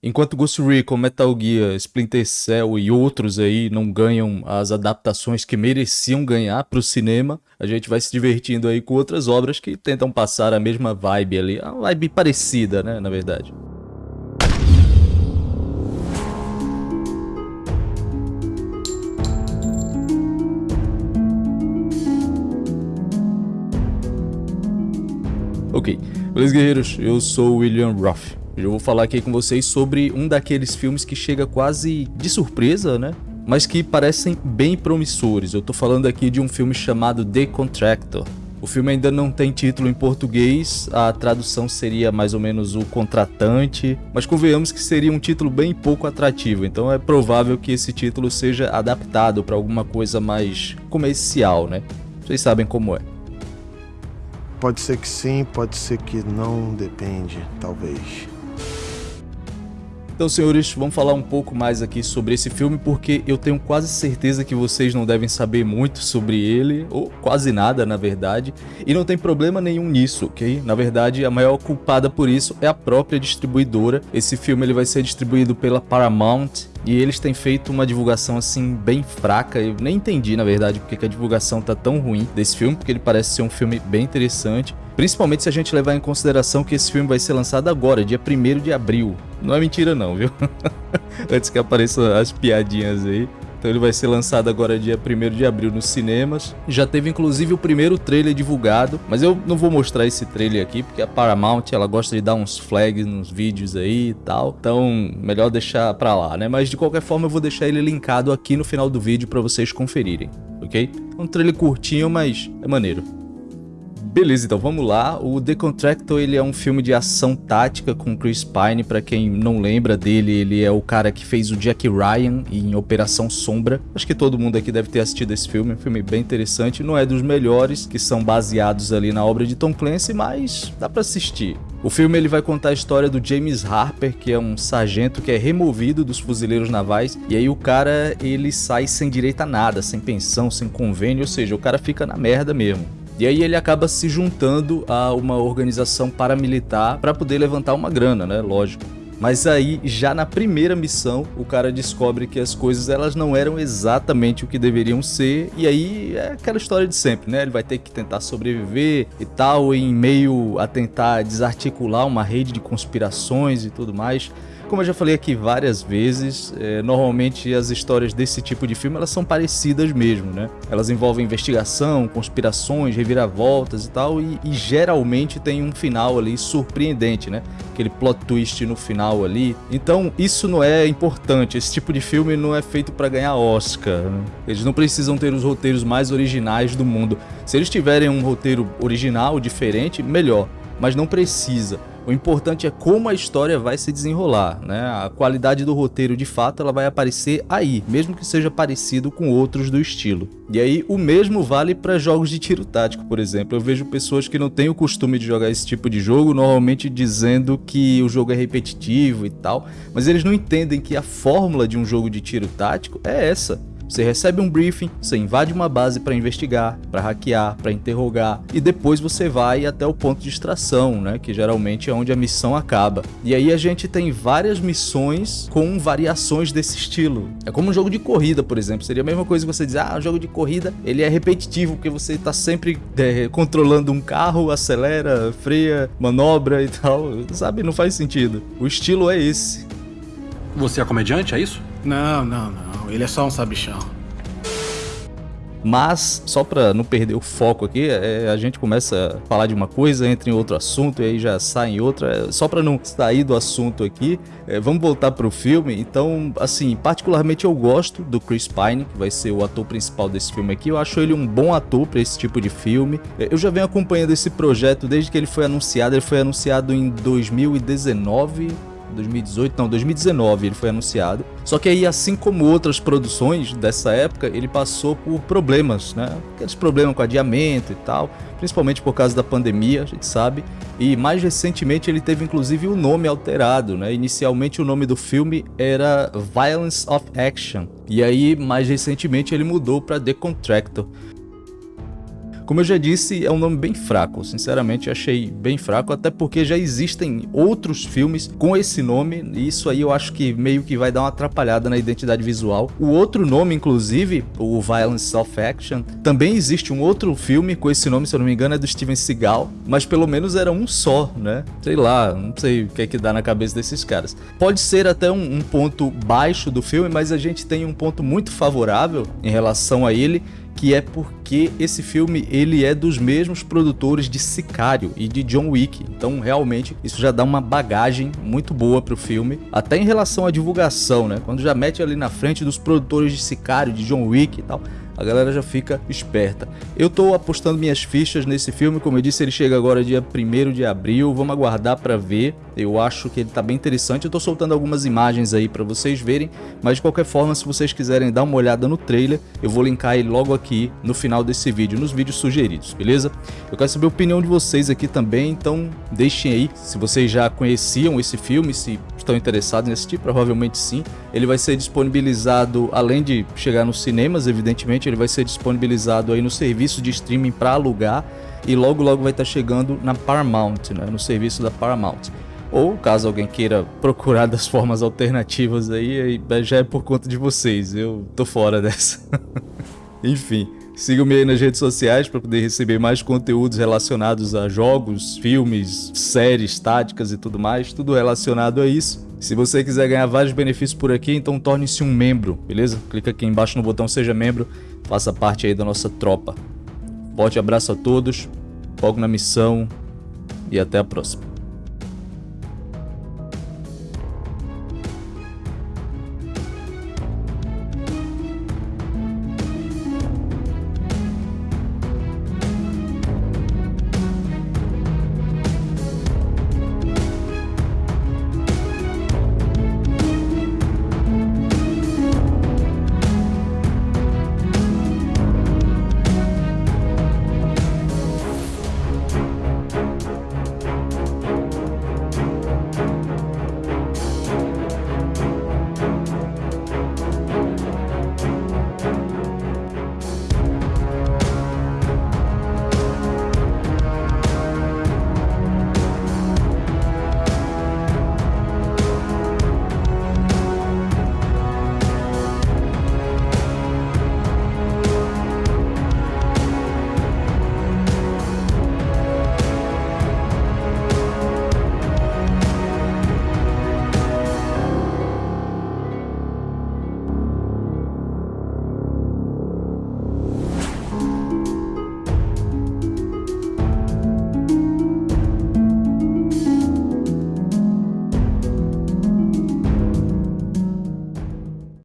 Enquanto Ghost Recon, Metal Gear, Splinter Cell e outros aí não ganham as adaptações que mereciam ganhar para o cinema, a gente vai se divertindo aí com outras obras que tentam passar a mesma vibe ali, a vibe parecida, né, na verdade. Ok, beleza guerreiros, eu sou William Ruff. Eu vou falar aqui com vocês sobre um daqueles filmes que chega quase de surpresa, né? Mas que parecem bem promissores. Eu tô falando aqui de um filme chamado The Contractor. O filme ainda não tem título em português, a tradução seria mais ou menos o contratante, mas convenhamos que seria um título bem pouco atrativo, então é provável que esse título seja adaptado para alguma coisa mais comercial, né? Vocês sabem como é. Pode ser que sim, pode ser que não, depende, talvez. Então, senhores, vamos falar um pouco mais aqui sobre esse filme, porque eu tenho quase certeza que vocês não devem saber muito sobre ele, ou quase nada, na verdade, e não tem problema nenhum nisso, ok? Na verdade, a maior culpada por isso é a própria distribuidora. Esse filme ele vai ser distribuído pela Paramount, e eles têm feito uma divulgação assim bem fraca. Eu nem entendi, na verdade, porque a divulgação tá tão ruim desse filme, porque ele parece ser um filme bem interessante. Principalmente se a gente levar em consideração que esse filme vai ser lançado agora, dia 1 de abril. Não é mentira não, viu? Antes que apareçam as piadinhas aí. Então ele vai ser lançado agora dia 1 de abril nos cinemas. Já teve inclusive o primeiro trailer divulgado, mas eu não vou mostrar esse trailer aqui porque a Paramount ela gosta de dar uns flags nos vídeos aí e tal. Então melhor deixar pra lá, né? Mas de qualquer forma eu vou deixar ele linkado aqui no final do vídeo para vocês conferirem, ok? É um trailer curtinho, mas é maneiro. Beleza, então vamos lá. O The Contractor ele é um filme de ação tática com Chris Pine. Para quem não lembra dele, ele é o cara que fez o Jack Ryan em Operação Sombra. Acho que todo mundo aqui deve ter assistido esse filme. É um filme bem interessante. Não é dos melhores que são baseados ali na obra de Tom Clancy, mas dá para assistir. O filme ele vai contar a história do James Harper, que é um sargento que é removido dos fuzileiros navais, e aí o cara ele sai sem direito a nada, sem pensão, sem convênio, ou seja, o cara fica na merda mesmo. E aí ele acaba se juntando a uma organização paramilitar para poder levantar uma grana, né? Lógico. Mas aí, já na primeira missão, o cara descobre que as coisas elas não eram exatamente o que deveriam ser, e aí é aquela história de sempre, né? Ele vai ter que tentar sobreviver e tal, em meio a tentar desarticular uma rede de conspirações e tudo mais. Como eu já falei aqui várias vezes, é, normalmente as histórias desse tipo de filme elas são parecidas mesmo, né? Elas envolvem investigação, conspirações, reviravoltas e tal, e, e geralmente tem um final ali surpreendente, né? Aquele plot twist no final ali. Então isso não é importante, esse tipo de filme não é feito para ganhar Oscar. Né? Eles não precisam ter os roteiros mais originais do mundo. Se eles tiverem um roteiro original, diferente, melhor, mas não precisa. O importante é como a história vai se desenrolar, né? A qualidade do roteiro, de fato, ela vai aparecer aí, mesmo que seja parecido com outros do estilo. E aí, o mesmo vale para jogos de tiro tático, por exemplo. Eu vejo pessoas que não têm o costume de jogar esse tipo de jogo, normalmente dizendo que o jogo é repetitivo e tal, mas eles não entendem que a fórmula de um jogo de tiro tático é essa. Você recebe um briefing, você invade uma base para investigar, para hackear, para interrogar e depois você vai até o ponto de extração, né, que geralmente é onde a missão acaba. E aí a gente tem várias missões com variações desse estilo. É como um jogo de corrida, por exemplo. Seria a mesma coisa que você dizer, ah, um jogo de corrida ele é repetitivo porque você está sempre é, controlando um carro, acelera, freia, manobra e tal. Sabe, não faz sentido. O estilo é esse. Você é comediante, é isso? Não, não, não ele é só um sabichão. Mas, só para não perder o foco aqui, é, a gente começa a falar de uma coisa, entra em outro assunto e aí já sai em outra. É, só para não sair do assunto aqui, é, vamos voltar pro filme. Então, assim, particularmente eu gosto do Chris Pine, que vai ser o ator principal desse filme aqui. Eu acho ele um bom ator para esse tipo de filme. É, eu já venho acompanhando esse projeto desde que ele foi anunciado. Ele foi anunciado em 2019 2018, não, 2019 ele foi anunciado. Só que aí, assim como outras produções dessa época, ele passou por problemas, né? Aqueles problemas com adiamento e tal, principalmente por causa da pandemia, a gente sabe. E mais recentemente ele teve inclusive o nome alterado, né? Inicialmente o nome do filme era Violence of Action. E aí, mais recentemente ele mudou para The Contractor. Como eu já disse, é um nome bem fraco, sinceramente achei bem fraco, até porque já existem outros filmes com esse nome, e isso aí eu acho que meio que vai dar uma atrapalhada na identidade visual. O outro nome, inclusive, o Violence Self Action, também existe um outro filme com esse nome, se eu não me engano, é do Steven Seagal, mas pelo menos era um só, né? Sei lá, não sei o que é que dá na cabeça desses caras. Pode ser até um, um ponto baixo do filme, mas a gente tem um ponto muito favorável em relação a ele, que é porque esse filme ele é dos mesmos produtores de Sicário e de John Wick. Então, realmente, isso já dá uma bagagem muito boa pro filme, até em relação à divulgação, né? Quando já mete ali na frente dos produtores de Sicário, de John Wick e tal, a galera já fica esperta. Eu tô apostando minhas fichas nesse filme, como eu disse, ele chega agora dia 1 de abril, vamos aguardar para ver. Eu acho que ele tá bem interessante, eu tô soltando algumas imagens aí para vocês verem, mas de qualquer forma, se vocês quiserem dar uma olhada no trailer, eu vou linkar ele logo aqui no final desse vídeo, nos vídeos sugeridos, beleza? Eu quero saber a opinião de vocês aqui também, então deixem aí se vocês já conheciam esse filme, se estão interessados em assistir, provavelmente sim. Ele vai ser disponibilizado, além de chegar nos cinemas, evidentemente, ele vai ser disponibilizado aí no serviço de streaming para alugar e logo logo vai estar chegando na Paramount, né, no serviço da Paramount. Ou caso alguém queira procurar das formas alternativas aí já é por conta de vocês, eu tô fora dessa. Enfim, sigam-me aí nas redes sociais para poder receber mais conteúdos relacionados a jogos, filmes, séries, táticas e tudo mais, tudo relacionado a isso. Se você quiser ganhar vários benefícios por aqui, então torne-se um membro, beleza? Clica aqui embaixo no botão Seja Membro, faça parte aí da nossa tropa. Forte abraço a todos, foco na missão e até a próxima.